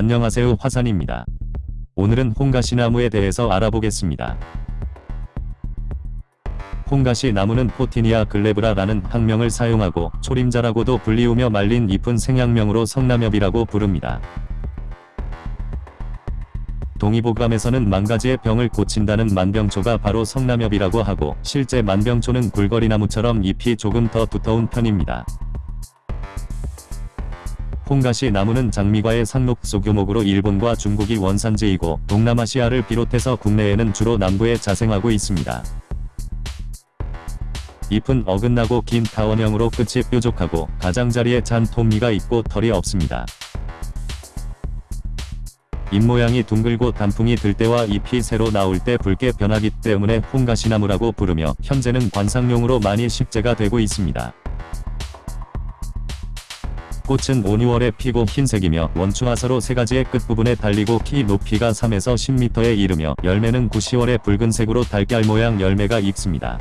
안녕하세요 화산입니다. 오늘은 홍가시나무에 대해서 알아보겠습니다. 홍가시 나무는 포티니아 글레브라라는 학명을 사용하고 초림자라고도 불리우며 말린 잎은 생양명으로 성남엽이라고 부릅니다. 동의보감에서는 만가지의 병을 고친다는 만병초가 바로 성남엽이라고 하고 실제 만병초는 굴거리나무처럼 잎이 조금 더 두터운 편입니다. 홍가시 나무는 장미과의 상록 소규모으로 일본과 중국이 원산지이고 동남아시아를 비롯해서 국내에는 주로 남부에 자생하고 있습니다. 잎은 어긋나고 긴 타원형으로 끝이 뾰족하고 가장자리에 잔 톱니가 있고 털이 없습니다. 잎모양이 둥글고 단풍이 들 때와 잎이 새로 나올 때 붉게 변하기 때문에 홍가시나무라고 부르며 현재는 관상용으로 많이 식재가 되고 있습니다. 꽃은 5, 6월에 피고 흰색이며 원추화서로 새 가지의 끝부분에 달리고 키 높이가 3에서 10m에 이르며 열매는 9, 10월에 붉은색으로 달걀 모양 열매가 익습니다.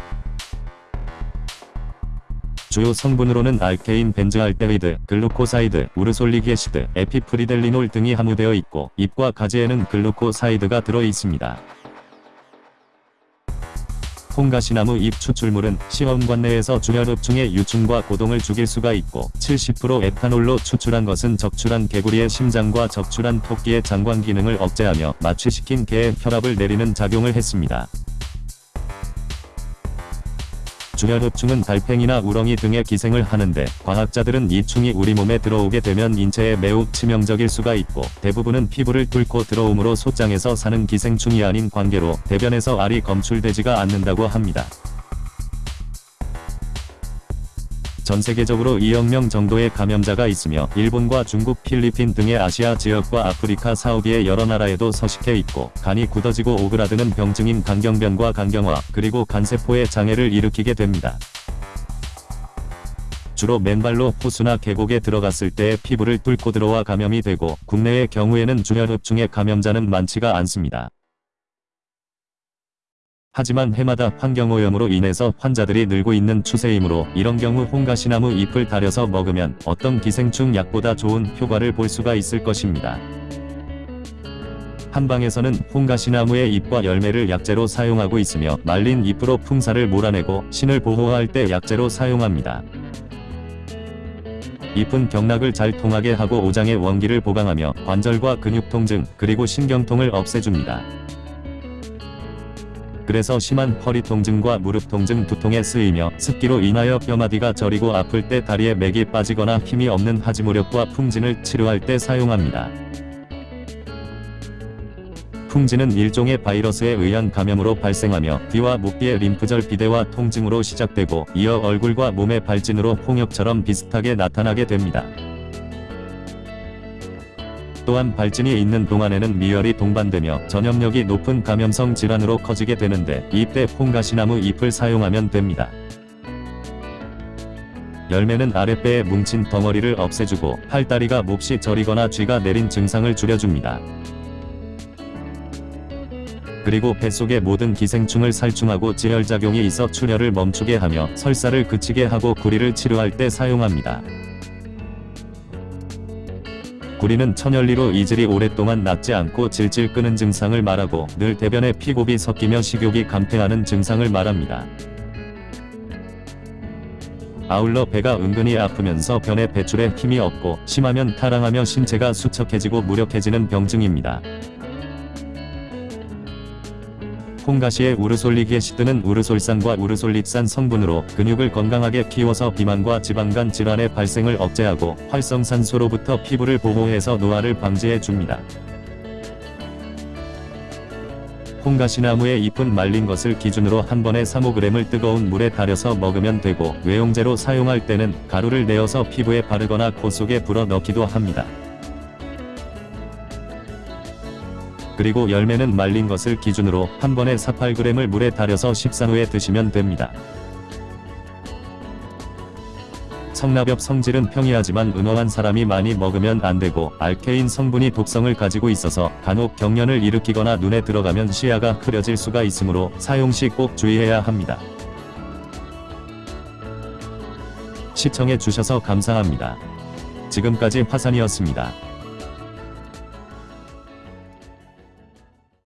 주요 성분으로는 alkane 벤즈알데히드, glucoside, ursolic acid, epifriedelinol 등이 함유되어 있고 잎과 가지에는 glucoside가 들어 있습니다. 홍가시나무 잎 추출물은 시험관 내에서 주혈흡충의 유충과 고동을 죽일 수가 있고 70% 에탄올로 추출한 것은 적출한 개구리의 심장과 적출한 토끼의 장관 기능을 억제하며 마취시킨 개의 혈압을 내리는 작용을 했습니다. 주혈흡충은 달팽이나 우렁이 등의 기생을 하는데 과학자들은 이 충이 우리 몸에 들어오게 되면 인체에 매우 치명적일 수가 있고 대부분은 피부를 뚫고 들어오므로 소장에서 사는 기생충이 아닌 관계로 대변에서 알이 검출되지가 않는다고 합니다. 전 세계적으로 2억 명 정도의 감염자가 있으며 일본과 중국, 필리핀 등의 아시아 지역과 아프리카 사우디의 여러 나라에도 서식해 있고 간이 굳어지고 오그라드는 병증인 간경변과 간경화 그리고 간세포의 장애를 일으키게 됩니다. 주로 맨발로 호수나 계곡에 들어갔을 때 피부를 뚫고 들어와 감염이 되고 국내의 경우에는 주혈흡충의 감염자는 많지가 않습니다. 하지만 해마다 환경오염으로 인해서 환자들이 늘고 있는 추세이므로 이런 경우 홍가시나무 잎을 달여서 먹으면 어떤 기생충 약보다 좋은 효과를 볼 수가 있을 것입니다. 한방에서는 홍가시나무의 잎과 열매를 약재로 사용하고 있으며 말린 잎으로 풍사를 몰아내고 신을 보호할 때 약재로 사용합니다. 잎은 경락을 잘 통하게 하고 오장의 원기를 보강하며 관절과 근육 통증 그리고 신경통을 없애줍니다. 그래서 심한 허리 통증과 무릎 통증 두통에 쓰이며 습기로 인하여 뼈마디가 저리고 아플 때 다리에 맥이 빠지거나 힘이 없는 하지무력과 풍진을 치료할 때 사용합니다. 풍진은 일종의 바이러스에 의한 감염으로 발생하며 귀와 목뒤의 림프절 비대와 통증으로 시작되고 이어 얼굴과 몸의 발진으로 홍역처럼 비슷하게 나타나게 됩니다. 또한 발진이 있는 동안에는 미열이 동반되며 전염력이 높은 감염성 질환으로 커지게 되는데 이때 콩가시나무 잎을 사용하면 됩니다. 열매는 아랫배에 뭉친 덩어리를 없애주고 팔다리가 몹시 저리거나 쥐가 내린 증상을 줄여줍니다. 그리고 뱃속의 모든 기생충을 살충하고 지혈작용이 있어 출혈을 멈추게 하며 설사를 그치게 하고 구리를 치료할 때 사용합니다. 구리는 천열리로 이질이 오랫동안 낫지 않고 질질 끄는 증상을 말하고 늘 대변에 피곱이 섞이며 식욕이 감퇴하는 증상을 말합니다. 아울러 배가 은근히 아프면서 변에 배출에 힘이 없고 심하면 타랑하며 신체가 수척해지고 무력해지는 병증입니다. 콩가시의 우르솔릭에시드는 우르솔산과 우르솔립산 성분으로 근육을 건강하게 키워서 비만과 지방간 질환의 발생을 억제하고 활성산소로부터 피부를 보호해서 노화를 방지해 줍니다. 콩가시나무의 잎은 말린 것을 기준으로 한 번에 3-5g을 뜨거운 물에 달여서 먹으면 되고 외용제로 사용할 때는 가루를 내어서 피부에 바르거나 코 속에 불어 넣기도 합니다. 그리고 열매는 말린 것을 기준으로 한 번에 4-8g을 물에 달여서 식사 후에 드시면 됩니다. 성납엽 성질은 평이하지만 은어한 사람이 많이 먹으면 안되고 알케인 성분이 독성을 가지고 있어서 간혹 경련을 일으키거나 눈에 들어가면 시야가 흐려질 수가 있으므로 사용 시 꼭 주의해야 합니다. 시청해 주셔서 감사합니다. 지금까지 화산이었습니다.